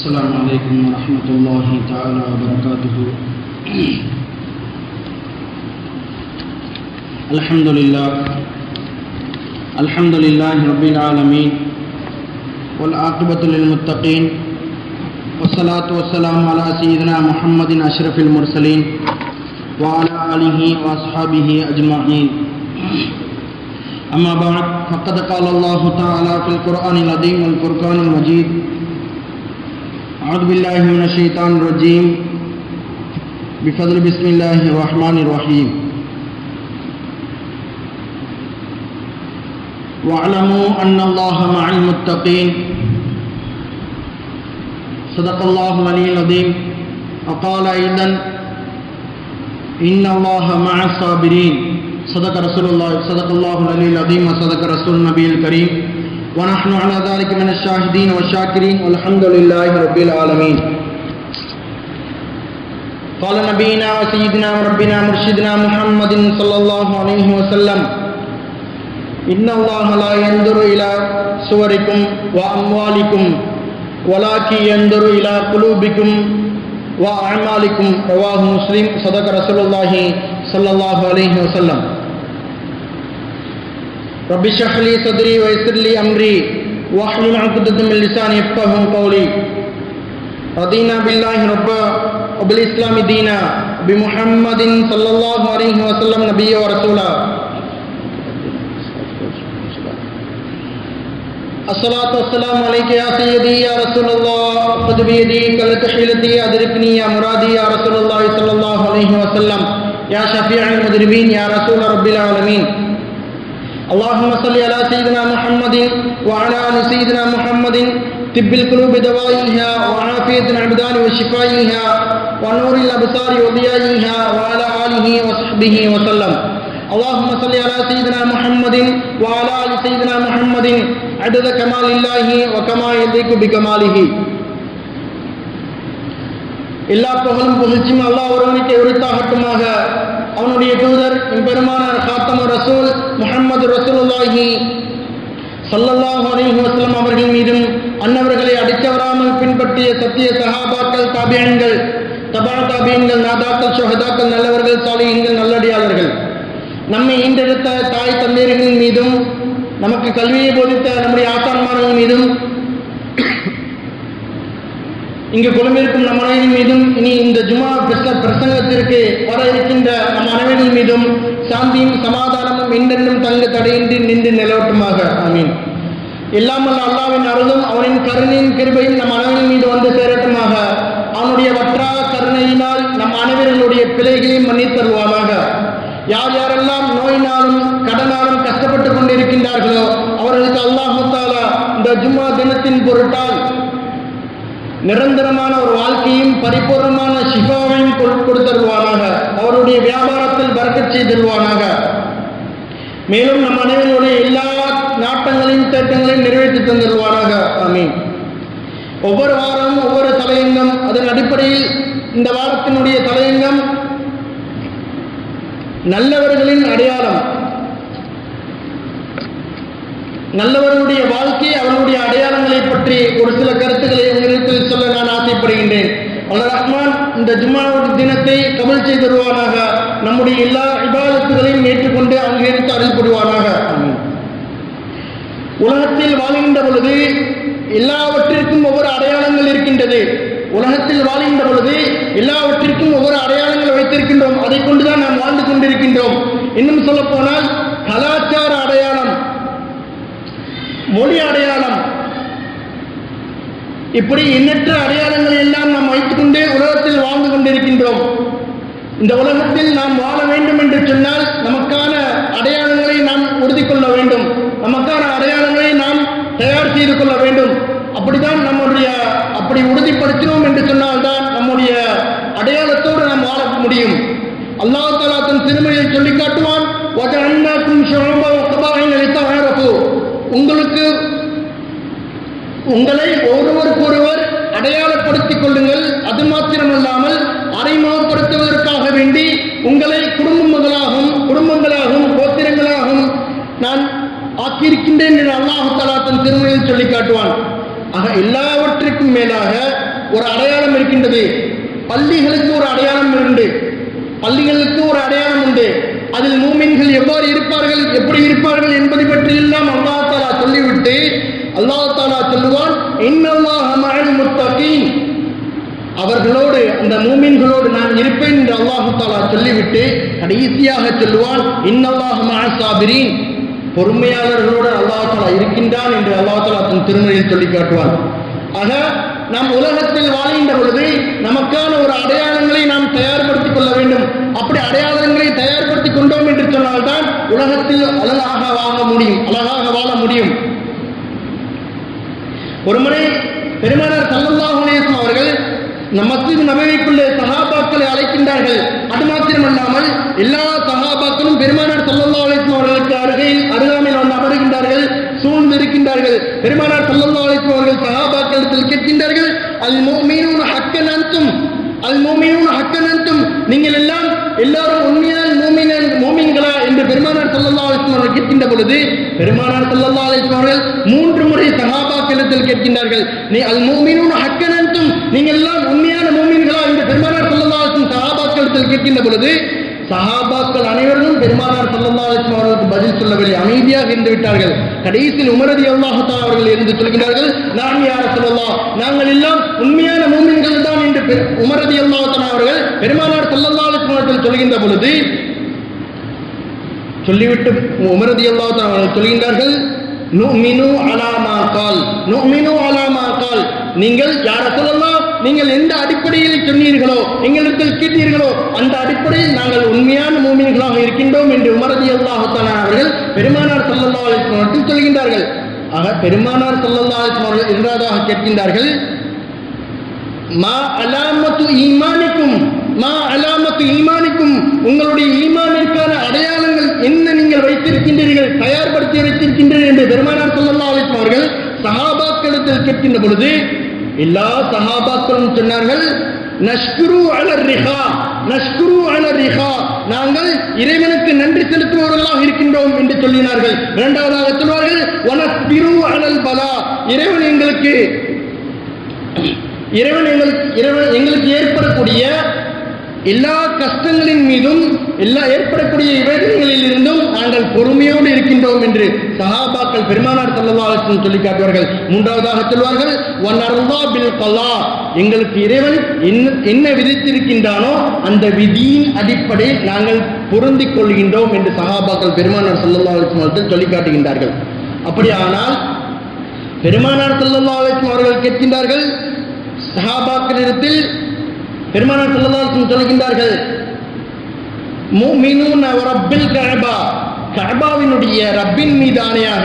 السلام علیکم ورحمۃ اللہ تعالی وبرکاتہ الحمد للہ الحمد للہ رب العالمین والعاقبۃ للمتقین والصلاة والسلام على سیدنا محمد اشرف المرسلین وعلى آلہ واصحابہ اجمعین اما بعد، فقد قال اللہ تعالی فی القرآن العظیم والفرقان المجید أعوذ بالله من الشيطان الرجيم. بفضل بسم الله الرحمن الرحيم. واعلموا أن الله مع المتقين. صدق الله العلي العظيم. وقال أيضا إن الله مع الصابرين. صدق رسول الله صدق الله العلي العظيم. وصدق رسول النبي الكريم. ونحن على ذلك من الشاهدين والشاكرين والحمد لله رب العالمين. قال نبينا وسيدنا وربنا مرشدنا محمد صلى الله عليه وسلم إن الله لا ينظر إلى صوركم وأموالكم ولكن ينظر إلى قلوبكم وأعمالكم رواه مسلم صدق رسول الله صلى الله عليه وسلم. رب اشرح لي صدري ويسر لي أمري. واحلل عقدة من لساني يفقهوا قولي. رضينا بالله ربا وبالإسلام دينا بمحمد صلى الله عليه وسلم نبيا ورسولا الصلاة والسلام عليك يا سيدي يا رسول الله. خذ بيدي كلت حيلتي أدركني يا مرادي يا رسول الله صلى الله عليه وسلم. يا شفيع المذنبين يا رسول رب العالمين. اللهم صل على سيدنا محمد وعلى آل سيدنا محمد. طب القلوب دوائها وعافية الأبدان وشفائها ونور الأبصار وضيائها وعلى آله وصحبه وسلم. اللهم صل على سيدنا محمد وعلى آل سيدنا محمد. عدد كمال الله وكما يليق بكماله. எல்லா புகழும் புகழ்ச்சியும் அல்லாஹ் ஒருவனுக்கு உரித்தாகட்டுமாக. அவனுடைய தூதர் பெருமானார் காத்தம ரசூல் முகமது ரசூலுல்லாஹி சல்லல்லாஹ் அலைஹி வஸ்லம் அவர்கள் மீதும் அன்னவர்களை அடித்தவராமல் பின்பற்றிய சத்திய சஹாபாக்கள் தாபியன்கள் தபா தாபியன்கள் நாதாக்கள் சுஹதாக்கள் நல்லவர்கள் சாலிகங்கள் நல்லடியாளர்கள். நம்மை ஈண்டெடுத்த தாய் தந்தையர்களின் மீதும் நமக்கு கல்வியை போதித்த நம்முடைய ஆசான்மார்கள் மீதும் இங்கு குழுமிருக்கும் நம் அனைவரின் மீதும் இனி இந்த ஜுமா பிரசங்கத்திற்கு வர இருக்கின்ற நம் அனைவரின் மீதும் சாந்தியும் சமாதானமும் என்றென்றும் தங்க தடையின்றி நின்று நிலவட்டுமாக. ஆமீன். இல்லாமல் அல்லாவின் அருளும் அவனின் கருணையின் கிருபையும் நம் அனைவரின் மீது வந்து சேரட்டுமாக. அவனுடைய வற்றா கருணையினால் நம் அனைவர்களுடைய பிழைகளையும் மன்னித்தருவானாக யார் யாரெல்லாம் நோயினாலும் கடனாலும் கஷ்டப்பட்டு கொண்டிருக்கின்றார்களோ அவர்களுக்கு அல்லாஹாலா இந்த ஜும்மா தினத்தின் பொருட்டால் நிரந்தரமான ஒரு வாழ்க்கையும் பரிபூர்ணமான சிகாவையும் கொடுத்தருவானாக அவருடைய வியாபாரத்தில் பறக்கச் செய்திருவானாக மேலும் நம் அனைவருடைய எல்லா நாட்டங்களையும் தேட்டங்களையும் நிறைவேற்றி தந்துருவானாக ஆமீன். ஒவ்வொரு வாரமும் ஒவ்வொரு தலையங்கம் அதன் அடிப்படையில் இந்த வாரத்தினுடைய தலையங்கம் நல்லவர்களின் அடையாளம். நல்லவர்களுடைய வாழ்க்கை அவர்களுடைய அடையாளங்களை பற்றி ஒரு சில கருத்துக்களை உங்களிடத்தில் சொல்ல நான் ஆசைப்படுகின்றேன் அல்ல ரஹ்மான் இந்த ஜும்மாவுடைய தினத்தை கமல் செய்தருவானாக நம்முடைய எல்லா விவாதத்துகளையும் ஏற்றுக்கொண்டு அங்கீகரித்து அருள் புரிவானாக உலகத்தில் வாழ்கின்ற பொழுது எல்லாவற்றிற்கும் ஒவ்வொரு அடையாளங்கள் இருக்கின்றது. உலகத்தில் வாழ்கின்ற பொழுது எல்லாவற்றிற்கும் ஒவ்வொரு அடையாளங்கள் வைத்திருக்கின்றோம். அதை கொண்டுதான் நாம் வாழ்ந்து கொண்டிருக்கின்றோம். இன்னும் சொல்ல போனால் கலாச்சார அடையாளம். மொழி அடையாளம் இப்படி எண்ணற்ற அடையாளங்களை எல்லாம் நாம் வைத்துக்கொண்டே உலகத்தில் வாழ்ந்து கொண்டிருக்கின்றோம். இந்த உலகத்தில் நாம் வாழ வேண்டும் என்று சொன்னால் நமக்கான அடையாளங்களை நாம் உறுதி கொள்ள வேண்டும். நமக்கான அடையாளங்களை நாம் தயார் செய்து கொள்ள வேண்டும். அப்படிதான் நம்முடைய அப்படி உறுதிப்படுத்தினோம் என்று சொன்னால்தான் நம்முடைய அடையாளத்தோடு நாம் வாழ முடியும். அல்லாஹ் தாலா தன் திருமணியில் சொல்லி காட்டுவான் உங்களுக்கு உங்களை ஒருவருக்கொருவர் அடையாளப்படுத்திக் கொள்ளுங்கள். அது மாத்திரமல்லாமல் அறிமுகப்படுத்துவதற்காக வேண்டி உங்களை குடும்பங்களாகவும் குடும்பங்களாகவும் கோத்திரங்களாகவும் நான் ஆக்கியிருக்கின்றேன் என்று அல்லாஹு தன் திருமணியில் சொல்லி காட்டுவான். ஆக எல்லாவற்றிற்கும் மேலாக ஒரு அடையாளம் இருக்கின்றது. பள்ளிகளுக்கு ஒரு அடையாளம் உண்டு. பள்ளிகளுக்கு ஒரு அடையாளம் உண்டு. அதில் மூமின்கள் எவ்வாறு இருப்பார்கள் எப்படி இருப்பார்கள் என்பதை பற்றியெல்லாம் அல்லாஹ் தாலா சொல்லிவிட்டு அல்லாஹ் தாலா சொல்லுவான் இன்னல்லாஹ மஅல் முத்தகீன் அவர்களோடு அந்த மூமின்களோடு நான் இருப்பேன் என்று அல்லாஹு தாலா சொல்லிவிட்டு கடைசியாக சொல்லுவான் இன்னல்லாஹ் மஅசாபிரீன் பொறுமையாளர்களோடு அல்லாஹு தாலா இருக்கின்றான் என்று அல்லாஹு தாலா தன் திருமணியில் சொல்லி காட்டுவான். ஆக நாம் உலகத்தில் வாழ்கின்ற பொழுது நமக்கான ஒரு அடையாளங்களை நாம் தயார்படுத்திக் கொள்ள வேண்டும். அப்படி அடையாளங்களை தயார்படுத்திக் கொண்டோம் என்று சொன்னால்தான் உலகத்தில் அழகாக வாழ முடியும் அழகாக வாழ முடியும். ஒருமுறை பெருமானார் சல்லல்லாஹு அலைஹி அவர்கள் நம் மஸ்ஜித் நபவிக்குள்ளே சகாபாக்களை அழைக்கின்றார்கள். அது மாத்திரமல்லாமல் எல்லா சகாபாக்களும் பெருமானார் சல்லல்லா அலைஹி அவர்களுக்கு அருகில் அருகாமையில் வந்து அமருகின்றார்கள் சூழ்ந்து இருக்கின்றார்கள். பெருமானார் சல்லல்லா அலைஹி அவர்கள் சகாபாக்களிடத்தில் கேட்கின்றார்கள் அல் முஃமினூன ஹக்கன் அன்தும் அல் முஃமினூன ஹக்கன் அன்தும் நீங்கள் எல்லாம் எல்லாரும் உண்மையான மோமின மோமின்களா? என்று பெருமானார் சல்லல்லா அலைஹி அவர்கள் கேட்கின்ற பொழுது பெருமானார் சல்லல்லா அலைஹி அவர்கள் மூன்று முறை சஹாபாக்களிடத்தில் கேட்கின்றார்கள். நீ அல் மூமினும் ஹக்கனந்தும் நீங்கள் எல்லாம் உண்மையான மூமின்களா என்று பெருமானார் ஸல்லல்லாஹு அலைஹி சஹாபாக்களிடத்தில் கேட்கின்ற பொழுது சஹாபாக்கள் அனைவரும் பெருமானார் ஸல்லல்லாஹு அவர்களுக்கு பதில் சொல்லவில்லை அமைதியாக இருந்து விட்டார்கள். கடைசியில் உமரதி அல்லாஹத்தா அவர்கள் இருந்து சொல்கிறார்கள் நான் யார சொல்லலாம் நாங்கள் எல்லாம் உண்மையான மூமின்கள் தான் என்று உமரதி அல்லாஹத்தனா அவர்கள் பெருமானார் ஸல்லல்லாஹு சொல்கின்ற பொழுது சொல்லிவிட்டு உமரதி அல்லாஹ் அவர்கள் சொல்கின்றார்கள் நுமினு அலாமா கால். நுமினு அலாமா கால். நீங்கள் யார சொல்லலாம் நீங்கள் எந்த அடிப்படையில் சொன்னீர்களோ எங்களிடத்தில் கேட்டீர்களோ அந்த அடிப்படையில் நாங்கள் உண்மையான மூமின்களாக இருக்கின்றோம் என்று உமரதி அல்லாஹத்தான அவர்கள் பெருமானார் சல்லல்லா அலைஹி சொல்கின்றார்கள். ஆக பெருமானார் சல்லல்லா அலைஹி வஸல்லம் இரண்டாவதாக கேட்கின்றார்கள் மா அலாமத்து ஈமானிக்கும்? மா அலாமத்து ஈமானிக்கும் உங்களுடைய ஈமானிற்கான அடையாளங்கள் என்ன நீங்கள் வைத்திருக்கின்றீர்கள் தயார்படுத்தி வைத்திருக்கின்றீர்கள் என்று பெருமானார் சொல்லல்லா அலைஹி அவர்கள் சஹாபாக்களிடத்தில் கேட்கின்ற பொழுது எல்லா சஹாபாக்களும் சொன்னார்கள் நஷ்குரு அலர் ரிஹா நஷ்குரு அலர் ரிஹா நாங்கள் இறைவனுக்கு நன்றி செலுத்துபவர்களாக இருக்கின்றோம் என்று சொல்லினார்கள். இரண்டாவதாக சொல்வார்கள் வனஸ்பிரு அலல் பலா இறைவன் எங்களுக்கு இறைவன் எங்களுக்கு இறைவன் எங்களுக்கு ஏற்படக்கூடிய எல்லா கஷ்டங்களின் மீதும் எல்லா ஏற்படக்கூடிய இவைகளில் இருந்தும் நாங்கள் பொறுமையோடு இருக்கின்றோம் என்று சஹாபாக்கள் பெருமானார் ஸல்லல்லாஹு சொல்லி காட்டுவார்கள் மூன்றாவதாக சொல்வார்கள் வனர்லா பில் கலா எங்களுக்கு இறைவன் என்ன என்ன விதித்திருக்கின்றானோ அந்த விதியின் அடிப்படையில் நாங்கள் பொருந்தி கொள்கின்றோம் என்று சஹாபாக்கள் பெருமானார் ஸல்லல்லாஹு அலைஹி சொல்லி காட்டுகின்றார்கள். அப்படியானால் பெருமானார் ஸல்லல்லாஹு அலைஹி அவர்கள் கேட்கின்றார்கள் சஹாபாக்களிடத்தில் பெருமானார் ஸல்லல்லாஹு சொல்கின்றார்கள் ரப்பில் கஅபா. கஅபாவினுடைய ரப்பின் மீது ஆணையாக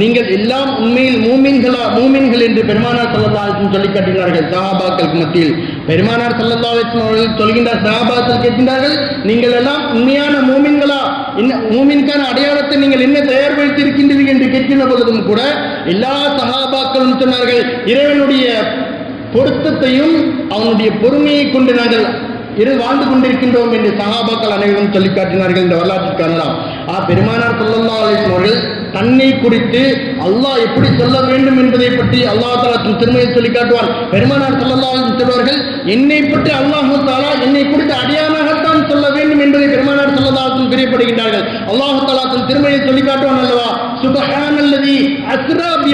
நீங்கள் எல்லாம் உண்மையில் மூமின்களா மூமின்கள் என்று பெருமானார் ஸல்லல்லாஹு சொல்லி காட்டினார்கள். சஹாபாக்களுக்கு மத்தியில் பெருமானார் ஸல்லல்லாஹு அவர்கள் சொல்கின்றார் சஹாபாக்கள் கேட்கின்றார்கள் நீங்கள் எல்லாம் உண்மையான மூமின்களா என்ன மூமின்கான அடையாளத்தை நீங்கள் என்ன தயார்படுத்தியிருக்கின்றீர்கள் என்று கேட்கின்ற பொழுதும் கூட எல்லா சஹாபாக்களும் சொன்னார்கள் இறைவனுடைய பொருத்தத்தையும் அவனுடைய பொறுமையை கொண்டு நாங்கள் இரு வாழ்ந்து கொண்டிருக்கின்றோம் என்று சகாபாக்கள் அனைவரும் சொல்லி காட்டினார்கள் இந்த வரலாற்றில் காணலாம் ஆ பெருமானார் சொல்லல்லா அலைஹி அவர்கள் தன்னை குறித்து அல்லாஹ் எப்படி சொல்ல வேண்டும் என்பதை பற்றி அல்லாஹ் தாலா திருமையை சொல்லி காட்டுவான். பெருமானார் சொல்லல்லா சொல்வார்கள் என்னை பற்றி அல்லாஹ் தாலா என்னை குறித்து அடியானாகத்தான் சொல்ல வேண்டும் என்பதை பெருமானார் ஸல்லல்லாஹு அலைஹி பிரியப்படுகின்றார்கள் அல்லாஹ் தஆலா தன் திருமையை சொல்லி காட்டுவான் அல்லவா? சுபஹானல்லதி அஸ்ரா பி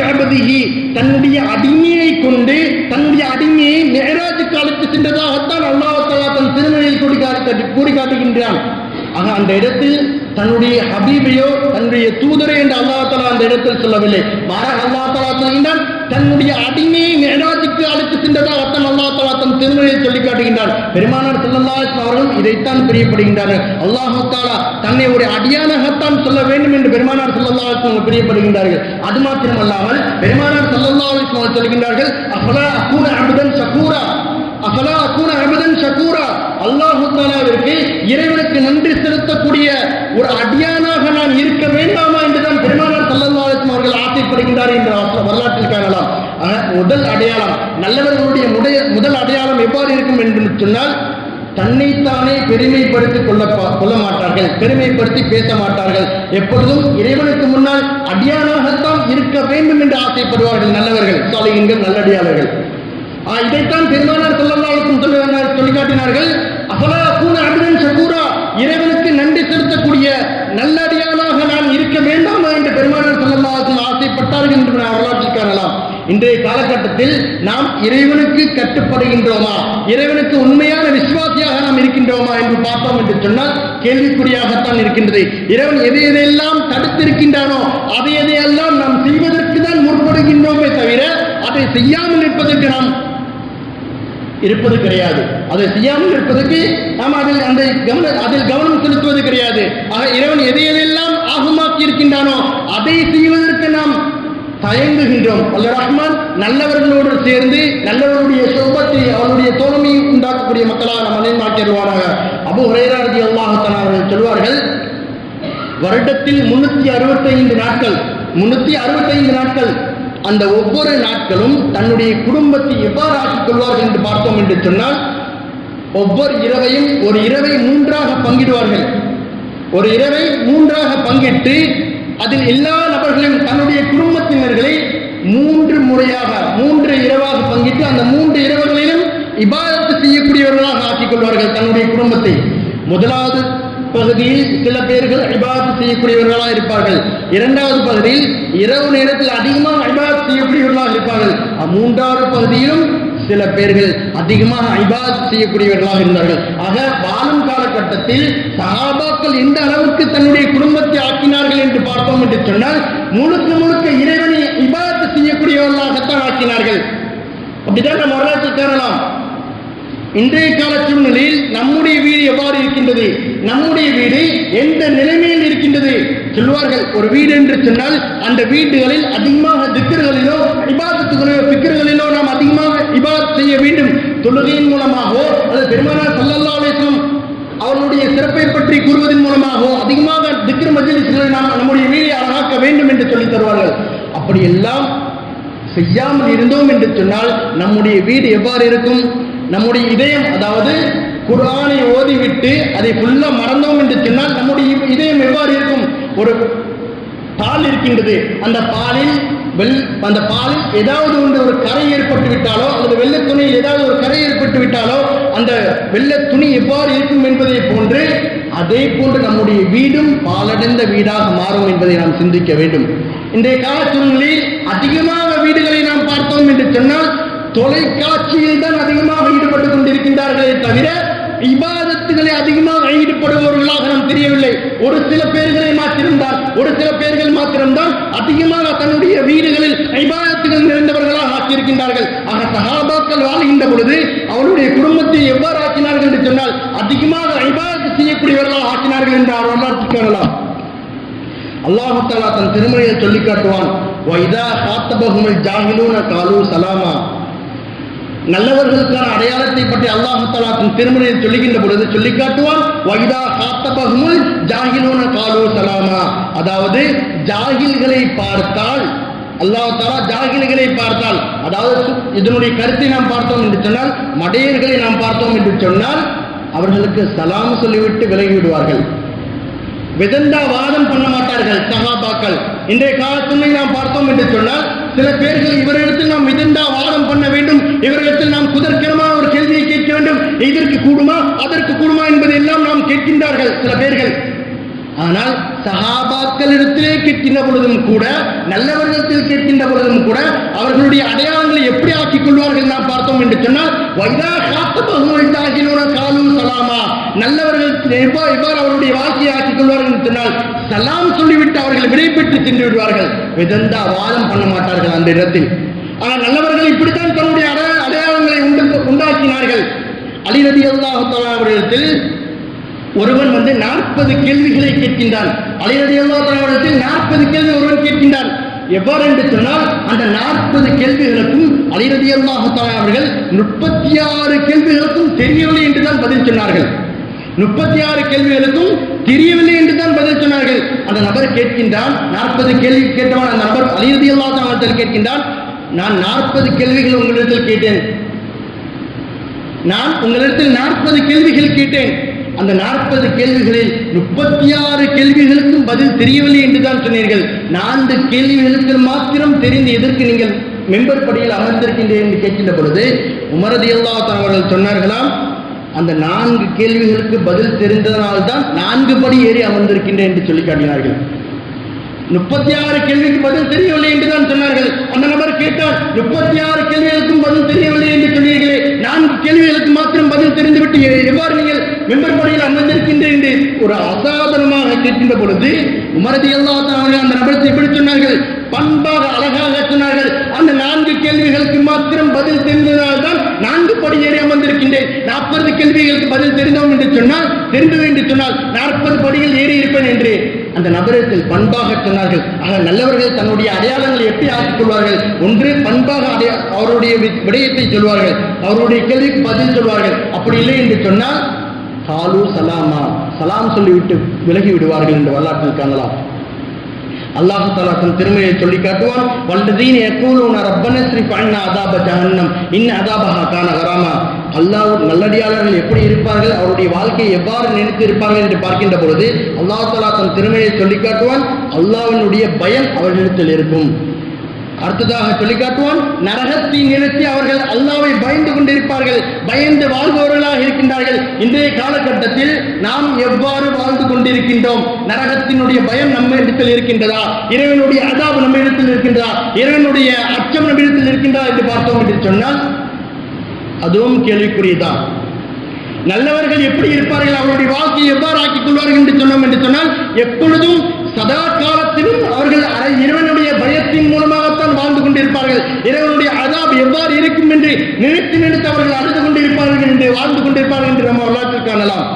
தன்னுடைய அடிமையை கொண்டு தன்னுடைய அடிமையை மேராஜுக்கு அழைத்து சென்றதாகத்தான் அல்லாஹு தாலா தன் திருமறையில் கூடி காட்டி கூறி காட்டுகின்றான். ஆக அந்த இடத்தில் தன்னுடைய ஹபீபையோ தன்னுடைய தூதரை என்று அல்லாஹ் தலா அந்த இடத்தில் சொல்லவில்லை. மாறாக அல்லாஹ் தலா சொல்கின்றான் தன்னுடைய அடிமையை மேராஜுக்கு அழைத்து சென்றதாகத்தான் அல்லாஹ் தஆலா தன் திருமணியை சொல்லி காட்டுகின்றார் பெருமானார் ஸல்லல்லாஹு அவர்களும் இதைத்தான் பிரியப்படுகின்றார்கள். அல்லாஹ் தாலா தன்னை ஒரு அடியானாகத்தான் சொல்ல வேண்டும் என்று பெருமானார் ஸல்லல்லாஹு அலைஹி பிரியப்படுகின்றார்கள். அது மாத்திரமல்லாமல் பெருமானார் ஸல்லல்லாஹு அலைஹி சொல்கின்றார்கள் அஃபலா அகூர அமுதன் சகூரா? அஃபலா கூன அப்தன் ஷகூரா. அல்லாஹ் தஆலாவிற்கு இறைவனுக்கு நன்றி செலுத்தக்கூடிய ஒரு அடியானாக நான் இருக்க வேண்டாமா என்றுதான் பெருமானார் ஸல்லல்லாஹு அவர்கள் ஆசைப்படுகின்றார் என்ற வரலாற்றில் காணலாம். முதல் அடையாளம் நல்லவர்களுடைய முடைய முதல் அடையாளம் எவ்வாறு இருக்கும் என்று சொன்னால் தன்னைத்தானே பெருமைப்படுத்திக் கொள்ள கொள்ள மாட்டார்கள் பெருமைப்படுத்தி பேச மாட்டார்கள். எப்பொழுதும் இறைவனுக்கு முன்னால் அடியானாகத்தான் இருக்க வேண்டும் என்று ஆசைப்படுவார்கள் நல்லவர்கள் சாலையின்கள் நல்லடியாளர்கள். இதைத்தான் பெருமானார் சொல்லலாளுக்கும் சொல்லி காட்டினார்கள் அஃபலா கூன அபிடன் சகூரா இறைவனுக்கு நன்றி செலுத்தக்கூடிய நல்லடியானாக நான் இருக்க வேண்டாமா? என்று பெருமானார் சொல்லலாளுக்கும் ஆசைப்பட்டார்கள் என்று நான் வரலாற்றில் காணலாம் இன்றைய காலகட்டத்தில் நாம் இறைவனுக்கு கட்டுப்படுகின்றோமா? இறைவனுக்கு உண்மையான விசுவாசியாக நாம் இருக்கின்றோமா என்று பார்த்தோம் என்று சொன்னால் கேள்விக்குறியாகத்தான் இருக்கின்றது. இறைவன் எதை எதையெல்லாம் தடுத்திருக்கின்றானோ அதை எதையெல்லாம் நாம் செய்வதற்கு தான் முற்படுகின்றோமே தவிர அதை செய்யாமல் இருப்பதற்கு நாம் இருப்பது கிடையாது. அதை செய்யாமல் இருப்பதற்கு நாம் அதில் அந்த கவன அதில் கவனம் செலுத்துவது கிடையாது. ஆக இறைவன் எதை எதையெல்லாம் ஆகமாக்கி இருக்கின்றானோ அதை செய்வதற்கு நாம் தயங்குகின்றோம். அல்ல ரஹ்மான் நல்லவர்களோடு சேர்ந்து நல்லவர்களுடைய சொபத்தை அவருடைய தோழமையை உண்டாக்கக்கூடிய மக்களாக நாம் நினைவாக்கிடுவாராக அபு ஹரேராஜி அல்லாஹத்தன் அவர்கள் சொல்வார்கள் வருடத்தில் முன்னூத்தி அறுபத்தைந்து நாட்கள் முன்னூத்தி அறுபத்தைந்து நாட்கள் அந்த ஒவ்வொரு நாட்களும் தன்னுடைய குடும்பத்தை எவ்வாறு ஆக்கிக் கொள்வார்கள் என்று பார்த்தோம் என்று சொன்னால் ஒவ்வொரு இரவையும் ஒரு இரவை மூன்றாக பங்கிடுவார்கள். ஒரு இரவை மூன்றாக பங்கிட்டு அதில் எல்லா நபர்களையும் தன்னுடைய குடும்பத்தினர்களை மூன்று முறையாக மூன்று இரவாக பங்கிட்டு அந்த மூன்று இரவுகளிலும் இபாதத்து செய்யக்கூடியவர்களாக ஆக்கிக் கொள்வார்கள் தன்னுடைய குடும்பத்தை. முதலாவது பகுதியில் சில பேர்கள் இபாதத்து செய்யக்கூடியவர்களாக இருப்பார்கள். இரண்டாவது பகுதியில் இரவு நேரத்தில் அதிகமாக இபாதத்து செய்யக்கூடியவர்களாக இருப்பார்கள். மூன்றாவது பகுதியிலும் சில பேர்கள் அதிகமாக ஐபாத் செய்யக்கூடியவர்களாக இருந்தார்கள். ஆக வாழும் காலகட்டத்தில் சகாபாக்கள் எந்த அளவுக்கு தன்னுடைய குடும்பத்தை ஆக்கினார்கள் என்று பார்த்தோம் என்று சொன்னால் முழுக்க முழுக்க இறைவனை இபாத் செய்யக்கூடியவர்களாகத்தான் ஆக்கினார்கள். அப்படிதான் நம்ம வரலாற்றில் தேரலாம் இன்றைய கால சூழ்நிலையில் நம்முடைய வீடு எவ்வாறு இருக்கின்றது? நம்முடைய வீடு எந்த நிலைமையில் இருக்கின்றது? சொல்வார்கள் ஒரு வீடு என்று சொன்னால் அந்த வீடுகளில் அதிகமாக திக்கர்களிலோ இபாதத்துகளிலோ திக்கர்களிலோ நாம் அதிகமாக இபாத் செய்ய வேண்டும். தொழுகையின் மூலமாகவோ அல்லது பெருமானார் சல்லல்லா அலிஸ்லாம் அவர்களுடைய சிறப்பை பற்றி கூறுவதன் மூலமாகவோ அதிகமாக திக்கர் மஜ்லிஸ்களை நாம் நம்முடைய வீடை அழகாக்க வேண்டும் என்று சொல்லித் தருவார்கள். அப்படியெல்லாம் செய்யாமல் இருந்தோம் என்று சொன்னால் நம்முடைய வீடு எவ்வாறு இருக்கும்? நம்முடைய இதயம் அதாவது குர்ஆனை ஓதிவிட்டு அதை ஃபுல்லாக மறந்தோம் என்று சொன்னால் நம்முடைய இதயம் எவ்வாறு இருக்கும்? ஒரு பால் இருக்கின்றது. அந்த பாலில் வெள் அந்த பாலில் ஏதாவது ஒன்று ஒரு கரை ஏற்பட்டு விட்டாலோ அல்லது வெள்ளை துணியில் ஏதாவது ஒரு கரை ஏற்பட்டு விட்டாலோ அந்த வெள்ளை துணி எவ்வாறு இருக்கும் என்பதை போன்று அதே போன்று நம்முடைய வீடும் பாலடைந்த வீடாக மாறும் என்பதை நாம் சிந்திக்க வேண்டும். இன்றைய கால சூழ்நிலையில் அதிகமாக வீடுகளை நாம் பார்த்தோம் என்று சொன்னால் தொலைக்காட்சியில் தான் அதிகமாக ஈடுபட்டுக் கொண்டிருக்கின்றார்களே தவிர இபாதத்துகளை அதிகமாக ஈடுபடுபவர்களாக நாம் தெரியவில்லை. ஒரு சில பேர்களை மாத்திருந்தால் ஒரு சில பேர்கள் மாத்திரம்தான் அதிகமாக தன்னுடைய வீடுகளில் இபாதத்துகள் நிறைந்தவர்களாக ஆக்கியிருக்கின்றார்கள். ஆக சகாபாக்கள் வாழ்கின்ற பொழுது அவருடைய குடும்பத்தை எவ்வாறு ஆக்கினார்கள் என்று சொன்னால் அதிகமாக இபாதத்து செய்யக்கூடியவர்களாக ஆக்கினார்கள் என்று அவர் வரலாற்று காணலாம். அல்லாஹு தன் திருமணையை சொல்லி காட்டுவான் வைதா காத்தபகுமல் ஜாகிலூன காலு சலாமா. நல்லவர்களுக்கான அடையாளத்தை பற்றி அல்லாஹ் தஆலா தன் சொல்லுகின்ற பொழுது சொல்லி காட்டுவான். வைதா சலாமா. அதாவது ஜாகில்களை பார்த்தால் அல்லாஹ் தாலா ஜாகில்களை பார்த்தால் அதாவது இதனுடைய கருத்தை நாம் பார்த்தோம் என்று சொன்னால் மடையர்களை நாம் பார்த்தோம் என்று சொன்னால் அவர்களுக்கு சலாம் சொல்லிவிட்டு விலகி விடுவார்கள் விதண்டா வாதம் பண்ண மாட்டார்கள் சகாபாக்கள் இன்றைய காலத்தில் நாம் பார்த்தோம் என்று சொன்னால் சில பேர்கள் இவரிடத்தில் நாம் மிதந்தா வாதம் பண்ண வேண்டும். இவரிடத்தில் நாம் குதர்க்கரமான ஒரு கேள்வியை கேட்க வேண்டும். இதற்கு கூடுமா அதற்கு கூடுமா என்பதை எல்லாம் நாம் கேட்கின்றார்கள் சில பேர்கள். ஆனால் சஹாபாக்களிடத்திலே கேட்கின்ற பொழுதும் கூட நல்லவர்களிடத்தில் கேட்கின்ற பொழுதும் கூட அவர்களுடைய அடையாளங்களை எப்படி ஆக்கிக் கொள்வார்கள் நாம் பார்த்தோம் என்று சொன்னால் வைதா காத்தபகுமைத்தாகினோன காலு சலாமா. நல்லவர்கள் எவ்வாறு எவ்வாறு அவருடைய வாழ்க்கையை ஆக்கிக் கொள்வார்கள் என்று சொன்னால் சலாம் சொல்லிவிட்டு அவர்கள் விடைபெற்று சென்று விடுவார்கள் விதந்தா வாதம் பண்ண மாட்டார்கள் அந்த இடத்தில். ஆனால் நல்லவர்கள் இப்படித்தான் தன்னுடைய அடைய- அடையாளங்களை உண்டு உண்டாக்கினார்கள். அலிரதி அல்லாஹ் அவர்களிடத்தில் ஒருவன் வந்து நாற்பது கேள்விகளை கேட்கின்றான். அலையடி அல்லாஹத்தில் நாற்பது கேள்வி ஒருவன் கேட்கின்றான். எவ்வாறு என்று சொன்னால் அந்த நாற்பது கேள்விகளுக்கும் அலிரதி அல்லாஹால அவர்கள் முப்பத்தி ஆறு கேள்விகளுக்கும் தெரியவில்லை என்றுதான் பதில் சொன்னார்கள். முப்பத்தி ஆறு கேள்விகளுக்கும் தெரியவில்லை என்று தான் பதில் சொன்னார்கள். அந்த நபர் கேட்கின்றான் நாற்பது கேள்வி கேட்டவன் அந்த நபர் அலிரதி அல்லாஹத்தில் கேட்கின்றான் நான் நாற்பது கேள்விகள் உங்களிடத்தில் கேட்டேன். நான் உங்களிடத்தில் நாற்பது கேள்விகள் கேட்டேன். அந்த நாற்பது கேள்விகளில் முப்பத்தி ஆறு கேள்விகளுக்கும் பதில் தெரியவில்லை என்று தான் சொன்னீர்கள். நான்கு கேள்விகளுக்கு மாத்திரம் தெரிந்து எதற்கு நீங்கள் மெம்பர் படியில் அமர்ந்திருக்கின்றேன் என்று கேட்கின்ற பொழுது உமரதி அவர்கள் சொன்னார்களாம் அந்த நான்கு கேள்விகளுக்கு பதில் தெரிந்ததனால்தான் நான்கு படி ஏறி அமர்ந்திருக்கின்றேன் என்று சொல்லி காட்டினார்கள். முப்பத்தி ஆறு கேள்விக்கு பதில் தெரியவில்லை என்று தான் சொன்னார்கள். அந்த நபர் கேட்டால் முப்பத்தி ஆறு கேள்விகளுக்கும் பதில் தெரியவில்லை என்று சொன்னீர்களே நான்கு கேள்விகளுக்கு மாத்திரம் பதில் தெரிந்துவிட்டு எவ்வாறு நீங்கள் மெம்பர் படையில் அமர்ந்திருக்கின்றேன் என்று ஒரு அசாதனமாக கேட்கின்ற பொழுது உமரதி அல்லா அந்த நபரத்தை எப்படி சொன்னார்கள்? பண்பாக அழகாக சொன்னார்கள். அந்த நான்கு கேள்விகளுக்கு மாத்திரம் பதில் தெரிந்ததால் தான் நான்கு படி ஏறி அமர்ந்திருக்கின்றேன். நாற்பது கேள்விகளுக்கு பதில் தெரிந்தோம் என்று சொன்னால் தெரிந்தது என்று சொன்னால் நாற்பது படிகள் ஏறி இருப்பேன் என்று. அந்த நபரத்தில் பண்பாக சொன்னார்கள். ஆக நல்லவர்கள் தன்னுடைய அடையாளங்களை எப்படி ஆக்கிக் கொள்வார்கள்? ஒன்று பண்பாக அடைய அவருடைய விடயத்தை சொல்வார்கள். அவருடைய கேள்விக்கு பதில் சொல்வார்கள். அப்படி இல்லை என்று சொன்னால் காலு சலாமா. சலாம் சொல்லிவிட்டு விலகி விடுவார்கள் என்று வரலாற்றில் காணலாம். அல்லாஹு தாலா தன் திருமையை சொல்லி காட்டுவான் வல்லதீன் யக்கூலூன ரப்பன ஸ்ரீ அண்ணா அதாப ஜஹன்னம் இன்ன அதாபஹா கான கராமா அல்லாஹ் நல்லடியாளர்கள் எப்படி இருப்பார்கள் அவருடைய வாழ்க்கையை எவ்வாறு நினைத்து இருப்பார்கள் என்று பார்க்கின்ற பொழுது அல்லாஹ் தாலா தன் திறமையை சொல்லி காட்டுவான் பயம் அவர்களிடத்தில் இருக்கும். அடுத்ததாக சொல்லி காட்டுவான் நரகத்தை நிறுத்தி அவர்கள் அல்லாவை பயந்து கொண்டிருப்பார்கள் பயந்து வாழ்பவர்களாக இருக்கின்றார்கள். இன்றைய காலகட்டத்தில் நாம் எவ்வாறு வாழ்ந்து கொண்டிருக்கின்றோம்? நரகத்தினுடைய பயம் நம்ம இடத்தில் இருக்கின்றதா? இறைவனுடைய அதாபு நம்ம இடத்தில் இருக்கின்றதா? இறைவனுடைய அச்சம் நம்ம இடத்தில் இருக்கின்றதா என்று பார்த்தோம் என்று சொன்னால் அதுவும் கேள்விக்குரியதான் நல்லவர்கள் எப்படி இருப்பார்கள்? அவருடைய வாழ்க்கையை எவ்வாறு ஆக்கிக் கொள்வார்கள் என்று சொன்னோம் என்று சொன்னால் எப்பொழுதும் சதா காலத்திலும் அவர்கள் அரை- இறைவனுடைய பயத்தின் மூலமாகத்தான் வாழ்ந்து கொண்டிருப்பார்கள். இறைவனுடைய அதாப் எவ்வாறு இருக்கும் என்று நினைத்து நினைத்து அவர்கள் அழுது கொண்டிருப்பார்கள் என்று வாழ்ந்து கொண்டிருப்பார்கள் என்று நம்ம வரலாற்றில் காணலாம்.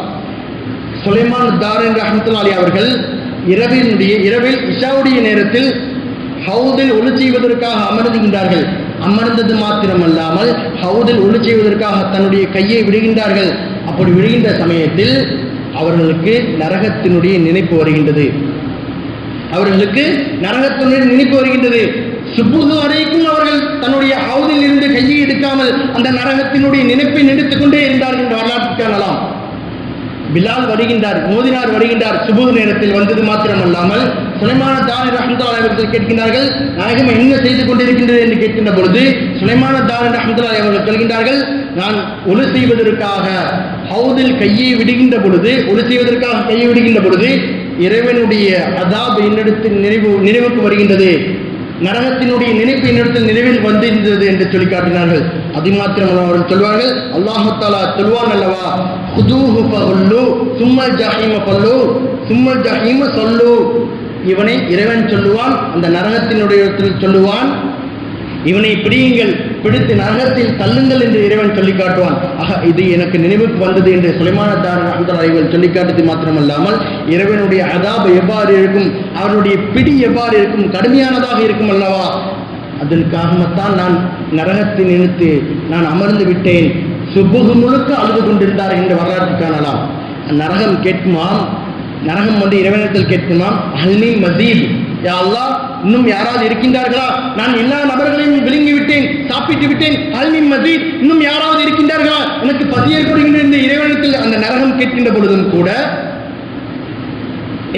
சுலைமான் தார் என்ற அஹமத்துல்லாலி அவர்கள் இரவினுடைய இரவில் இஷாவுடைய நேரத்தில் ஹவுதில் ஒளி செய்வதற்காக அமர்ந்துகின்றார்கள் அமர்ந்தது மாத்திரமல்லாமல் ஹவுதில் ஒளி செய்வதற்காக தன்னுடைய கையை விடுகின்றார்கள். அப்படி விடுகின்ற சமயத்தில் அவர்களுக்கு நரகத்தினுடைய நினைப்பு வருகின்றது. அவர்களுக்கு நரகத்தினுடைய நினைப்பு வருகின்றது. சுப்புது வரைக்கும் அவர்கள் தன்னுடைய ஹவுதில் இருந்து கையை எடுக்காமல் அந்த நரகத்தினுடைய நினைப்பை நினைத்துக் கொண்டே இருந்தார்கள் என்று வரலாற்று காணலாம். பிலால் வருகின்றார் மோதினார் வருகின்றார் சுபுகு நேரத்தில் வந்தது மாத்திரமல்லாமல் சுலைமான தாரி ரஹமத்துல்லா அவர்கள் கேட்கின்றார்கள் நாயகம் என்ன செய்து கொண்டிருக்கின்றது என்று கேட்கின்ற பொழுது சுலைமான தாரி ரஹமத்துல்லா அவர்கள் சொல்கின்றார்கள் நான் ஒலு செய்வதற்காக ஹவுதில் கையை விடுகின்ற பொழுது ஒளி செய்வதற்காக கையை விடுகின்ற பொழுது இறைவனுடைய அதாப் என்னிடத்தில் நினைவு நினைவுக்கு வருகின்றது. நரகத்தினுடைய நினைப்பு என்னிடத்தில் நினைவில் வந்திருந்தது என்று சொல்லி காட்டினார்கள். அது மாத்திரம் அவர்கள் சொல்வார்கள் அல்லாஹத்தாலா சொல்வான் அல்லவா? ஹுதூஹு பல்லு சும்மல் ஜஹீம பல்லு சும்மல் ஜஹீம சொல்லு. இவனை இறைவன் சொல்லுவான் அந்த நரகத்தினுடைய இடத்தில் சொல்லுவான் இவனை பிடியுங்கள் பிடித்து நரகத்தில் தள்ளுங்கள் என்று இறைவன் சொல்லி காட்டுவான். ஆக இது எனக்கு நினைவுக்கு வந்தது என்று சுலைமானத்தார் அஹமதுல்லாஹிகள் சொல்லி காட்டுவது மாத்திரமல்லாமல் இறைவனுடைய அதாபு எவ்வாறு இருக்கும் அவருடைய பிடி எவ்வாறு இருக்கும் கடுமையானதாக இருக்கும் அல்லவா? அதற்காகத்தான் நான் நரகத்தை நினைத்து நான் அமர்ந்து விட்டேன். சுபுகு முழுக்க அழுது கொண்டிருந்தார் என்று வரலாற்று காணலாம். நரகம் கேட்குமாம் நரகம் வந்து இறைவனத்தில் கேட்குமாம் அல்மி மசீத். யா இன்னும் யாராவது இருக்கின்றார்களா? நான் எல்லா நபர்களையும் விழுங்கி விட்டேன் சாப்பிட்டு விட்டேன் அல்மி மசீத் இன்னும் யாராவது இருக்கின்றார்களா? எனக்கு பசி ஏற்படுகின்ற இந்த இறைவனத்தில் அந்த நரகம் கேட்கின்ற பொழுதும் கூட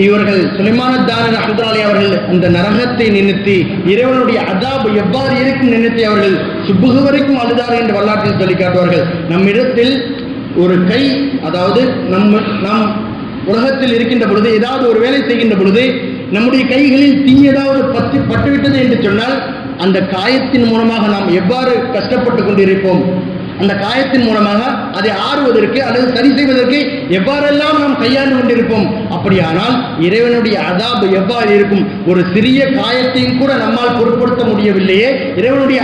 இவர்கள் சுலைமானத்தான தான அவர்கள் அந்த நரகத்தை நினைத்து இறைவனுடைய அதாபு எவ்வாறு இருக்கும் நினைத்து அவர்கள் சுப்புகு வரைக்கும் அழுதார்கள் என்று வரலாற்றில் சொல்லி காட்டுவார்கள். நம்மிடத்தில் ஒரு கை அதாவது நம் நாம் உலகத்தில் இருக்கின்ற பொழுது ஏதாவது ஒரு வேலை செய்கின்ற பொழுது நம்முடைய கைகளில் தீ ஏதாவது பற்றி பட்டுவிட்டது என்று சொன்னால் அந்த காயத்தின் மூலமாக நாம் எவ்வாறு கஷ்டப்பட்டு கொண்டிருப்போம்? அந்த காயத்தின் மூலமாக அதை ஆறுவதற்கு அல்லது சரி செய்வதற்கு எவ்வாறெல்லாம் நாம் கையாண்டு கொண்டிருப்போம்? அப்படியானால் இறைவனுடைய அதாபு எவ்வாறு இருக்கும்? ஒரு சிறிய காயத்தையும் கூட நம்மால் பொருட்படுத்த முடியவில்லையே. இறைவனுடைய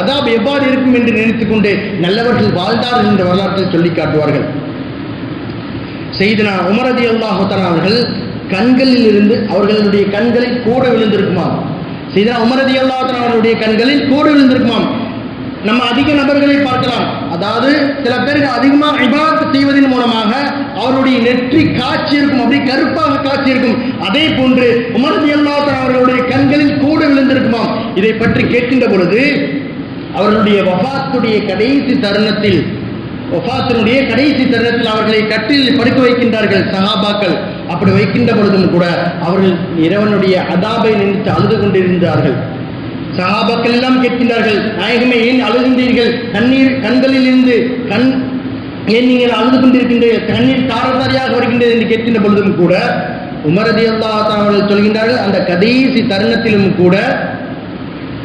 அதாபு எவ்வாறு இருக்கும் என்று நினைத்துக்கொண்டு நல்லவர்கள் வாழ்ந்தார்கள் என்ற வரலாற்றில் சொல்லி காட்டுவார்கள். செய்தனா உமரதி அல்லாஹுத்தன் அவர்கள் கண்களில் இருந்து அவர்களுடைய கண்களில் கூட விழுந்திருக்குமாம் சீதா உமரதி அல்லாஹுத்தன் அவர்களுடைய கண்களில் கூட விழுந்திருக்குமாம் நம்ம அதிக நபர்களை பார்க்கலாம். அதாவது சில பேருக்கு அதிகமாக இபாத் செய்வதன் மூலமாக அவருடைய நெற்றி காட்சி இருக்கும் அப்படி கருப்பாக காட்சி இருக்கும். அதே போன்று உமரதி அல்லாஹுத்தன் அவர்களுடைய கண்களில் கூட விழுந்திருக்குமாம் இதை பற்றி கேட்கின்ற பொழுது அவர்களுடைய வபாத்துடைய கடைசி தருணத்தில் வஃபாத்தினுடைய கடைசி தருணத்தில் அவர்களை கட்டில் படுக்க வைக்கின்றார்கள் சஹாபாக்கள். அப்படி வைக்கின்ற பொழுதும் கூட அவர்கள் இறைவனுடைய அதாபை நினைத்து அழுது கொண்டிருந்தார்கள். சஹாபாக்கள் எல்லாம் கேட்கின்றார்கள் நாயகமே ஏன் அழுகின்றீர்கள்? கண்ணீர் கண்களில் இருந்து கண் ஏன் நீங்கள் அழுது கொண்டிருக்கின்றீர்கள்? கண்ணீர் தாரதாரியாக வருகின்றது என்று கேட்கின்ற பொழுதும் கூட உமரதி அல்லா அவர்கள் சொல்கின்றார்கள் அந்த கடைசி தருணத்திலும் கூட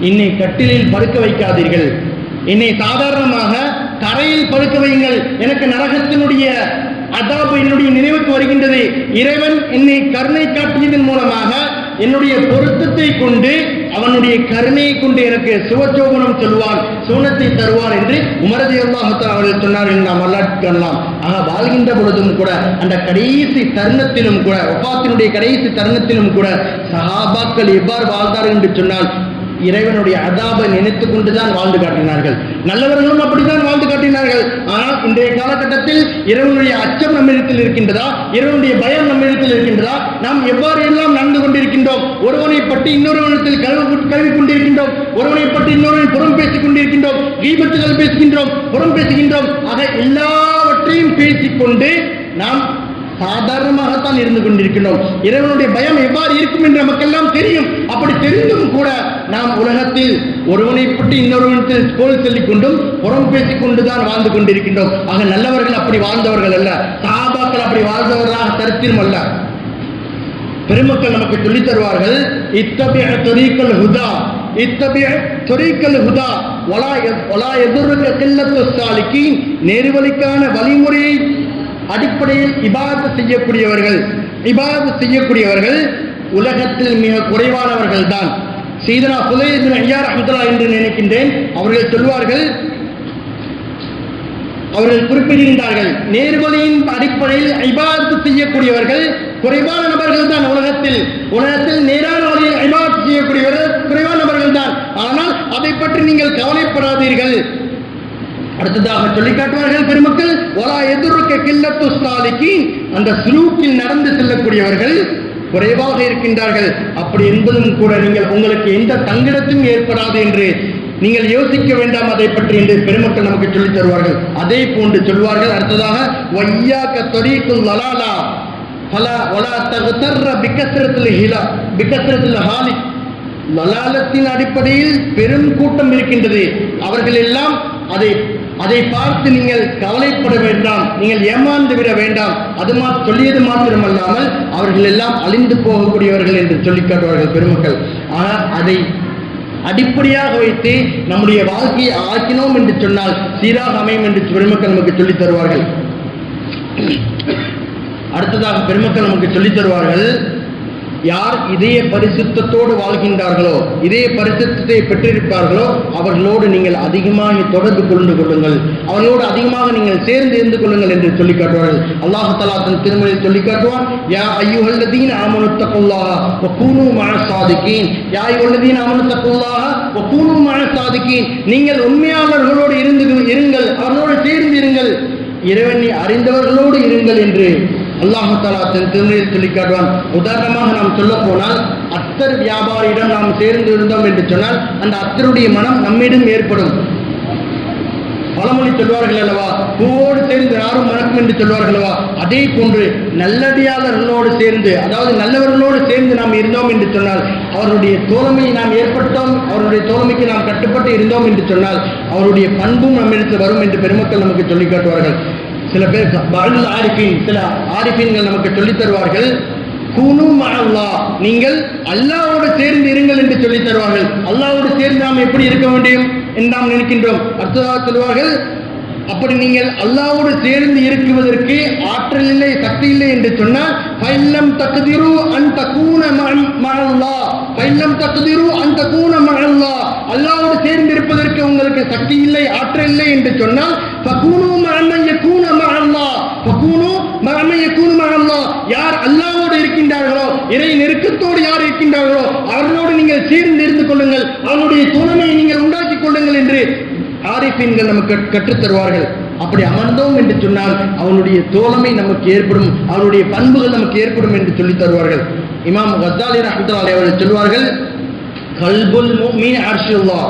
என்னை கட்டிலில் படுக்க வைக்காதீர்கள். என்னை சாதாரணமாக தரையில் படுக்க வையுங்கள். எனக்கு நரகத்தினுடைய அதாபு என்னுடைய நினைவுக்கு வருகின்றது. இறைவன் என்னை கருணை காட்டியதன் மூலமாக என்னுடைய பொருத்தத்தை கொண்டு அவனுடைய கருணையை கொண்டு எனக்கு சுவச்சோபனம் சொல்வான் சூனத்தை தருவான் என்று உமரதி அல்லாஹத்தான் அவர்கள் என்று நாம் வரலாற்று ஆக வாழ்கின்ற பொழுதும் கூட அந்த கடைசி தருணத்திலும் கூட ஒப்பாத்தினுடைய கடைசி தருணத்திலும் கூட சஹாபாக்கள் எவ்வாறு வாழ்ந்தார்கள் என்று சொன்னால் இறைவனுடைய அதாபை நினைத்து கொண்டுதான் வாழ்ந்து காட்டினார்கள். நல்லவர்களும் அப்படித்தான் வாழ்ந்து காட்டினார்கள். ஆனால் இன்றைய காலகட்டத்தில் இறைவனுடைய அச்சம் நம்மிடத்தில் இருக்கின்றதா? இறைவனுடைய பயம் நம்மிடத்தில் இருக்கின்றதா? நாம் எவ்வாறு எல்லாம் நடந்து கொண்டிருக்கின்றோம்? ஒருவனை பற்றி இன்னொருவனத்தில் கல்வி கல்வி கொண்டிருக்கின்றோம். ஒருவனை பற்றி இன்னொருவன் புறம் பேசிக் கொண்டிருக்கின்றோம். தீபத்துகள் பேசுகின்றோம் புறம் பேசுகின்றோம். ஆக எல்லாவற்றையும் பேசிக்கொண்டு நாம் சாதாரணமாகத்தான் இருந்து கொண்டிருக்கின்றோம். இறைவனுடைய பயம் எவ்வாறு இருக்கும் என்று நமக்கெல்லாம் தெரியும். அப்படி தெரிந்தும் கூட நாம் உலகத்தில் ஒருவனை பற்றி இன்னொருவனத்தில் கோல் சொல்லிக் கொண்டும் புறம் பேசிக் கொண்டுதான் வாழ்ந்து கொண்டிருக்கின்றோம். ஆக நல்லவர்கள் அப்படி வாழ்ந்தவர்கள் அல்ல. சாபாக்கள் அப்படி வாழ்ந்தவர்களாக சரித்திரம் அல்ல. பெருமக்கள் நமக்கு சொல்லித் தருவார்கள் இத்தகைய தொரீக்கல் ஹுதா இத்தகைய தொரீக்கல் ஹுதா ஒலா எ- வலா எதிர்க்க கில்லத்து சாலிக்கு நேர்வழிக்கான வழிமுறையை அடிப்படையில் இபாதத்து செய்யக்கூடியவர்கள் இபாதத்து செய்யக்கூடியவர்கள் உலகத்தில் மிக குறைவானவர்கள் தான் சீதனா புலையின் ஐயா அஹமதுல்லா என்று நினைக்கின்றேன். அவர்கள் சொல்வார்கள் அவர்கள் குறிப்பிடுகின்றார்கள் நேர்வழியின் அடிப்படையில் ஐபாத்து செய்யக்கூடியவர்கள் குறைவான நபர்கள் தான் உலகத்தில். உலகத்தில் நேரான வழியில் ஐபாத்து செய்யக்கூடியவர்கள் குறைவான நபர்கள் தான் ஆனால் அதை பற்றி நீங்கள் கவலைப்படாதீர்கள். அடுத்ததாக சொல்லி காட்டுவார்கள் பெருமக்கள் ஒலா எதிர்க்க கில்லத்து ஸ்தாலிக்கு அந்த சுலூக்கில் நடந்து செல்லக்கூடியவர்கள் குறைவாக இருக்கின்றார்கள். அப்படி என்பதும் கூட நீங்கள் உங்களுக்கு எந்த தங்கிடத்தும் ஏற்படாது என்று நீங்கள் யோசிக்க வேண்டாம் அதை பற்றி என்று பெருமக்கள் நமக்கு சொல்லித் தருவார்கள். அதே போன்று சொல்வார்கள் அடுத்ததாக வையாக்க தொரீக்குல் லலாலா பல ஒலா தகுத்தர்ற பிக்கத்திரத்தில் ஹிலா பிக்கத்திரத்தில் ஹாலி லலாலத்தின் அடிப்படையில் பெரும் கூட்டம் இருக்கின்றது. அவர்கள் எல்லாம் அதை அதை பார்த்து நீங்கள் கவலைப்பட வேண்டாம். நீங்கள் ஏமாந்து விட வேண்டாம். அது மா சொல்லியது மாத்திரமல்லாமல் அவர்கள் எல்லாம் அழிந்து போகக்கூடியவர்கள் என்று சொல்லிக் காட்டுவார்கள் பெருமக்கள். ஆனால் அதை அடிப்படையாக வைத்து நம்முடைய வாழ்க்கையை ஆக்கினோம் என்று சொன்னால் சீராக அமையும் என்று பெருமக்கள் நமக்கு சொல்லித் தருவார்கள். அடுத்ததாக பெருமக்கள் நமக்கு சொல்லித் தருவார்கள் யார் இதய பரிசுத்தத்தோடு வாழ்கின்றார்களோ இதய பரிசுத்தத்தை பெற்றிருப்பார்களோ அவர்களோடு நீங்கள் அதிகமாக தொடர்பு கொண்டு கொள்ளுங்கள். அவர்களோடு அதிகமாக நீங்கள் சேர்ந்து இருந்து கொள்ளுங்கள் என்று சொல்லி காட்டுவார்கள். அல்லாஹு தலா தன் திருமணியில் சொல்லி காட்டுவான் யா ஐயுஹல்லதீன் ஆமனுத்தகுல்லாஹ வகூனு மஅ சாதிகீன் யா ஐயுஹல்லதீன் ஆமனுத்தகுல்லாஹ வகூனு மஅ சாதிகீன் நீங்கள் உண்மையாளர்களோடு இருந்து இருங்கள் அவர்களோடு சேர்ந்து இருங்கள். இறைவனை அறிந்தவர்களோடு இருங்கள் என்று அல்லாஹாலா தன் திருமணியில் சொல்லி காட்டுவான். உதாரணமாக நாம் சொல்ல போனால் அத்தர் வியாபாரியிடம் நாம் சேர்ந்து இருந்தோம் என்று சொன்னால் அந்த அத்தருடைய மனம் நம்மிடம் ஏற்படும். பழமொழி சொல்வார்கள் அல்லவா? பூவோடு சேர்ந்து யாரும் மணக்கும் என்று சொல்வார்கள் அல்லவா? அதே போன்று நல்லடியாளர்களோடு சேர்ந்து அதாவது நல்லவர்களோடு சேர்ந்து நாம் இருந்தோம் என்று சொன்னால் அவருடைய தோழமையை நாம் ஏற்பட்டோம் அவருடைய தோழமைக்கு நாம் கட்டுப்பட்டு இருந்தோம் என்று சொன்னால் அவருடைய பண்பும் நம்மிடத்தில் வரும் என்று பெருமக்கள் நமக்கு சொல்லிக் காட்டுவார்கள். சில பேர் பகல் ஆரிஃபின் சில ஆரிஃபின்கள் நமக்கு சொல்லித் தருவார்கள். குனும் மஅல்லா நீங்கள் அல்லாவோடு சேர்ந்து இருங்கள் என்று சொல்லித் தருவார்கள். அல்லாவோடு சேர்ந்து நாம் எப்படி இருக்க வேண்டும் என்று நாம் நினைக்கின்றோம். அடுத்ததாக சொல்வார்கள் அப்படி நீங்கள் அல்லாவோடு சேர்ந்து இருக்குவதற்கு ஆற்றல் இல்லை சக்தி இல்லை என்று சொன்னால் பைல்லம் தக்திரு அன் தகூன மஅல்லா பைல்லம் தக்திரு அன் தகூன மஅல்லா அல்லாவோடு சேர்ந்திருப்பதற்கு உங்களுக்கு சக்தி இல்லை ஆற்றல் இல்லை என்று சொன்னால் யார் அல்லாவோடு இருக்கின்றார்களோ இறை நெருக்கத்தோடு யார் இருக்கின்றார்களோ அவர்களோடு நீங்கள் சேர்ந்து இருந்து கொள்ளுங்கள். அவனுடைய துணைமையை நீங்கள் உண்டாக்கிக் கொள்ளுங்கள் என்று ஆரிஃபீன்கள் நமக்கு கற்றுத் தருவார்கள் அப்படி அமர்ந்தோம் என்று சொன்னால் அவனுடைய தோழமை நமக்கு ஏற்படும் அவனுடைய பண்புகள் நமக்கு ஏற்படும் என்று சொல்லித் தருவார்கள். இமாம் கசாலி ரஹ்மத்துல்லாஹி அவர்கள் சொல்வார்கள் கல்புல் மூமின் அர்ஷுல்லா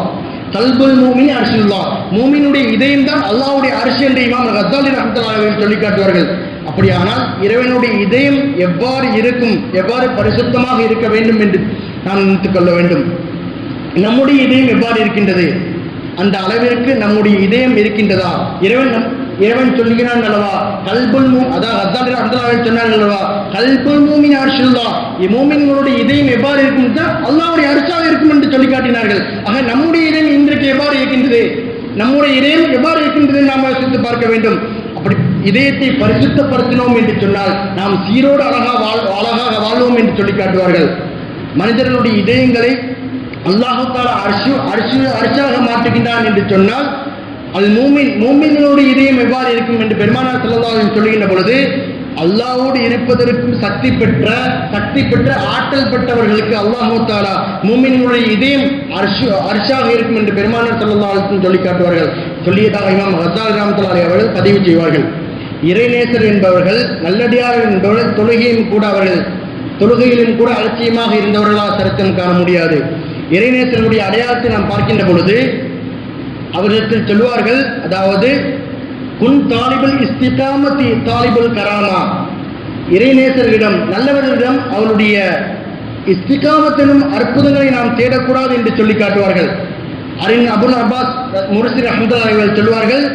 கல்புல் மூமின் அர்ஷுல்லா மூமினுடைய இதயம் தான் அல்லாவுடைய அரிசி என்று இமாம் ரத்தாலி ரஹமத்துல்லாஹி சொல்லி காட்டுவார்கள் அப்படியானால் இறைவனுடைய இதயம் எவ்வாறு இருக்கும் எவ்வாறு பரிசுத்தமாக இருக்க வேண்டும் என்று நாம் நினைத்து கொள்ள வேண்டும். நம்முடைய இதயம் எவ்வாறு இருக்கின்றது? அந்த அளவிற்கு நம்முடைய இதயம் இருக்கின்றதா? இறைவன் நம் இறைவன் சொல்லுகிறான் அல்லவா? கல்புல் மூ அதாவது அசால் சொன்னார்கள் அல்லவா? கல்புல் மூமின் அரசுல்லா மூமின்களுடைய இதயம் எவ்வாறு இருக்கும் அல்லாவுடைய அரிசாக இருக்கும் என்று சொல்லி காட்டினார்கள். ஆக நம்முடைய இதயம் இன்றைக்கு எவ்வாறு இருக்கின்றது? நம்முடைய இதயம் எவ்வாறு இருக்கின்றது நாம் யோசித்து பார்க்க வேண்டும். அப்படி இதயத்தை பரிசுத்தப்படுத்தினோம் என்று சொன்னால் நாம் சீரோடு அழகா வாழ் அழகாக வாழ்வோம் என்று சொல்லி காட்டுவார்கள். மனிதர்களுடைய இதயங்களை அல்லாஹால தாலா அரிசு அரிசு அரிசாக மாற்றுகின்றான் என்று சொன்னால் அது மூமின் மூமின்களுடைய இதயம் எவ்வாறு இருக்கும் என்று பெருமானார் செல்லதாக சொல்லுகின்ற பொழுது அல்லாவோடு இருப்பதற்கும் சக்தி பெற்ற சக்தி பெற்ற ஆற்றல் பெற்றவர்களுக்கு அல்லாஹு தாலா மூமின்களுடைய இதயம் அர்ஷு அர்ஷாக இருக்கும் என்று பெருமானார் செல்லதாலும் சொல்லி காட்டுவார்கள். சொல்லியதாக இமாம் ஹசால் ராமத்தலாரி அவர்கள் பதிவு செய்வார்கள். இறைநேசர் என்பவர்கள் நல்லடியார் என்பவர்கள் தொழுகையும் கூட அவர்கள் தொழுகையிலும் கூட அலட்சியமாக இருந்தவர்களால் சரித்திரம் காண முடியாது. இறைநேசர்களுடைய அடையாளத்தை நாம் பார்க்கின்ற பொழுது அவரிடத்தில் சொல்வார்கள் அதாவது குன் தாலிபுல் இஸ்திகாமத்தி தாலிபுல் கராமா. இறைநேசர்களிடம் நல்லவர்களிடம் அவருடைய இஸ்திகாமத்தினும் அற்புதங்களை நாம் தேடக்கூடாது என்று சொல்லி காட்டுவார்கள். அரின் அபுல் அப்பாஸ் முரசி அஹமதுல்லா அவர்கள் சொல்வார்கள்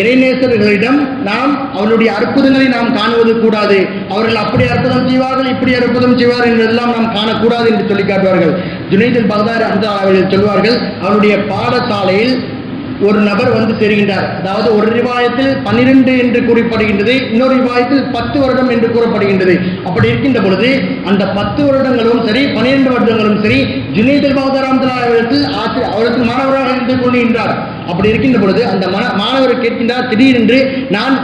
இறைநேசர்களிடம் நாம் அவருடைய அற்புதங்களை நாம் காணுவது கூடாது. அவர்கள் அப்படி அற்புதம் செய்வார்கள் இப்படி அற்புதம் செய்வார்கள் என்றெல்லாம் நாம் காணக்கூடாது என்று சொல்லி காட்டுவார்கள். ஜுனைதில் பகதார் அஹமதுல்லா அவர்கள் சொல்வார்கள் அவருடைய பாடசாலையில் ஒரு நபர் வந்து தெரிகின்றார். அதாவது ஒரு ரிவாயத்தில் பன்னிரண்டு என்று கூறப்படுகின்றது இன்னொரு ரிவாயத்தில் பத்து வருடம் என்று கூறப்படுகின்றது. அப்படி இருக்கின்ற பொழுது அந்த பத்து வருடங்களும் சரி பன்னிரண்டு வருடங்களும் சரி ஜுனைதல் பகதாராம் அவர்களுக்கு ஆசிரியர் அவருக்கு மாணவராக இருந்து கொள்கின்றார் அப்படி இருக்கின்ற பொழுது அந்த மன மாணவர் கேட்கின்றார் திடீரென்று நான்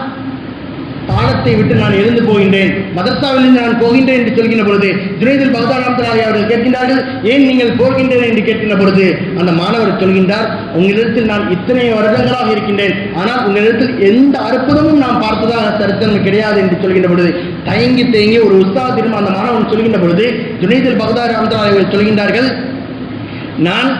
பாடத்தை விட்டு நான் எழுந்து போகின்றேன். மதர்சாவிலிருந்து நான் போகின்றேன் என்று சொல்கின்ற பொழுது ஜுனைதில் பகதாராம் அவர்கள் கேட்கின்றார்கள் ஏன் நீங்கள் போகின்றேன் என்று கேட்கின்ற பொழுது அந்த மாணவர் சொல்கின்றார் உங்களிடத்தில் நான் இத்தனை வருடங்களாக இருக்கின்றேன். ஆனால் உங்களிடத்தில் எந்த அற்புதமும் நான் பார்த்ததாக சரித்திரம் கிடையாது என்று சொல்கின்ற பொழுது தயங்கி தேங்கி ஒரு உற்சாகத்திலும் அந்த மாணவன் சொல்கின்ற பொழுது ஜுனைதில் பகதாராம் அவர்கள் சொல்கின்றார்கள் நான்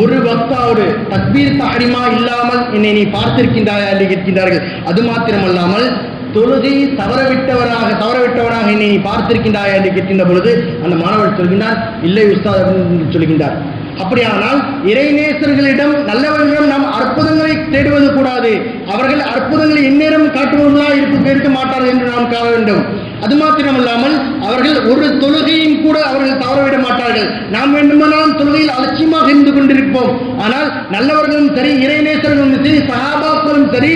ஒரு பக்தாவோடு தக்பீர் தஹரிமா இல்லாமல் என்னை நீ பார்த்திருக்கின்றாயா? என்று கேட்கின்றார்கள். அது மாத்திரமல்லாமல் தொழுகை தவறவிட்டவராக தவறவிட்டவராக என்னை நீ பார்த்திருக்கின்றாயா என்று கேட்கின்ற பொழுது அந்த மாணவர் சொல்கின்றார் இல்லை உஸ்தாத் என்று சொல்கின்றார். அப்படியானால் இறைநேசர்களிடம் நல்லவர்களிடம் நாம் அற்புதங்களை தேடுவது கூடாது. அவர்கள் அற்புதங்களை எந்நேரம் காட்டுவர்களாக இருக்க இருக்க மாட்டார்கள் என்று நாம் காண வேண்டும். அது மாத்திரமல்லாமல் அவர்கள் ஒரு தொழுகையும் கூட அவர்கள் தவறவிட மாட்டார்கள். நாம் வேண்டுமானாலும் தொழுகையில் அலட்சியமாக இருந்து கொண்டிருப்போம். ஆனால் நல்லவர்களும் சரி இறைநேசர்களும் சரி சகாபாக்களும் சரி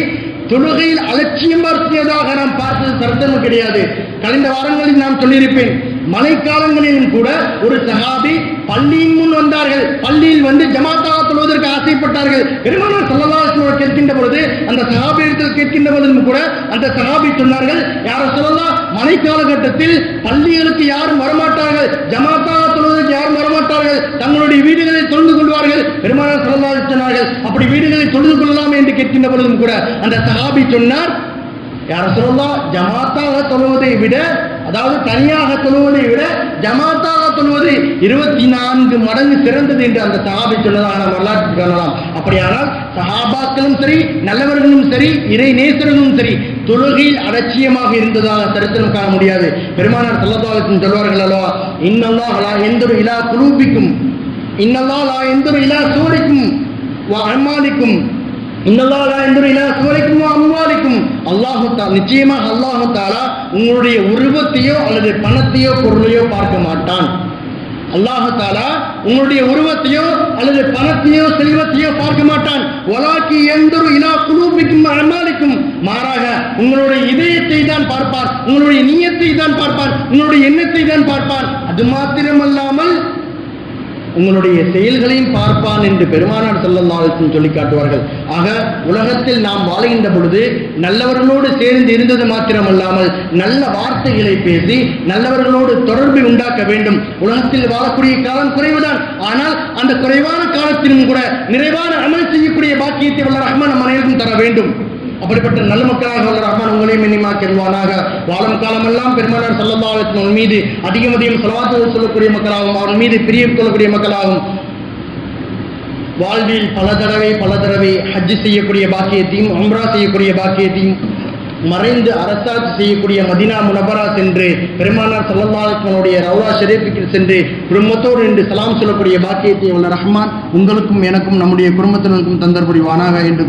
தொழுகையில் அலட்சியம் பார்த்தியதாக நாம் பார்த்தது சர்த்தமும் கிடையாது. கடந்த வாரங்களில் நான் சொல்லியிருப்பேன் மழைக்காலங்களிலும் கூட ஒரு சஹாபி பள்ளியின் முன் வந்தார்கள். பள்ளியில் வந்து ஜமாத்தாக தொழுவதற்கு ஆசைப்பட்டார்கள். பெருமானார் சொல்லலாம் கேட்கின்ற பொழுது அந்த சஹாபியிடத்தில் கேட்கின்ற பொழுதும் கூட அந்த சகாபி சொன்னார்கள் யார சொல்லலாம் மழை காலகட்டத்தில் பள்ளிகளுக்கு யாரும் வரமாட்டார்கள். ஜமாத்தா தங்களுடைய வீடுகளை தொழுது கொள்வார்கள். பெருமானார் சொல்லலாம் சொன்னார்கள் அப்படி வீடுகளை தொழுது கொள்ளலாம் என்று கேட்கின்ற பொழுதும் கூட அந்த சஹாபி சொன்னார் யார சொல்லலாம் ஜமாத்தாக தொழுவதை விட அதாவது தனியாக தொழுவதை விட ஜமாத்தாக தொழுவது இருபத்தி நான்கு மடங்கு சிறந்தது என்று அந்த சஹாபி சொன்னதாக நாம் வரலாற்று காணலாம். அப்படியானால் சஹாபாக்களும் சரி நல்லவர்களும் சரி இறை நேசர்களும் சரி தொழுகையில் அலட்சியமாக இருந்ததாக சரித்திரம் காண முடியாது. பெருமானார் சல்லதாலுக்கும் சொல்வார்கள் அல்லவா இன்னல்லா எந்த ஒரு இலா குலூபிக்கும் இன்னல்லா லா எந்தொரு இலா சூரிக்கும் அம்மாலிக்கும். இன்னல்லாலா என்று இலா சுவரைக்கும் அம்வாலிக்கும் அல்லாஹு தா நிச்சயமாக அல்லாஹு தாலா உங்களுடைய உருவத்தையோ அல்லது பணத்தையோ பொருளையோ பார்க்க மாட்டான். அல்லாஹு தாலா உங்களுடைய உருவத்தையோ அல்லது பணத்தையோ செல்வத்தையோ பார்க்க மாட்டான். ஒலாக்கி எந்தொரு இலா குலூபிக்கும் அமாலிக்கும் மாறாக உங்களுடைய இதயத்தை தான் பார்ப்பார். உங்களுடைய நீயத்தை தான் பார்ப்பார். உங்களுடைய எண்ணத்தை தான் பார்ப்பார். அது மாத்திரமல்லாமல் உங்களுடைய செயல்களையும் பார்ப்பான் என்று பெருமானார் செல்லல்லாலும் சொல்லி காட்டுவார்கள். ஆக உலகத்தில் நாம் வாழ்கின்ற பொழுது நல்லவர்களோடு சேர்ந்து இருந்தது மாத்திரமல்லாமல் நல்ல வார்த்தைகளை பேசி நல்லவர்களோடு தொடர்பை உண்டாக்க வேண்டும். உலகத்தில் வாழக்கூடிய காலம் குறைவுதான். ஆனால் அந்த குறைவான காலத்திலும் கூட நிறைவான அமல் செய்யக்கூடிய பாக்கியத்தை வல்ல ரஹ்மான் நம்ம அனைவருக்கும் தர வேண்டும். அப்படிப்பட்ட நல்ல மக்களாக உள்ள ரஹ்மான் உங்களையும் எண்ணிமாக்கிடுவானாக வாழும் காலமெல்லாம் பெருமானார் சல்லல்லாஹு மீது அதிகம் அதிகம் செலவாத்து சொல்லக்கூடிய மக்களாகவும் அவன் மீது பிரியம் கொள்ளக்கூடிய மக்களாகவும். வாழ்வில் பல தடவை பல தடவை ஹஜ் செய்யக்கூடிய பாக்கியத்தையும் அம்ரா செய்யக்கூடிய பாக்கியத்தையும் மறைந்து அரசாட்சி செய்யக்கூடிய மதினா முனபரா சென்று பெருமானார் சல்லல்லாஹனுடைய ரவுலா ஷெரீஃபுக்கு சென்று குடும்பத்தோடு என்று சலாம் சொல்லக்கூடிய பாக்கியத்தை உள்ள ரஹ்மான் உங்களுக்கும் எனக்கும் நம்முடைய குடும்பத்தினருக்கும் தந்தர் புரிவானாக என்று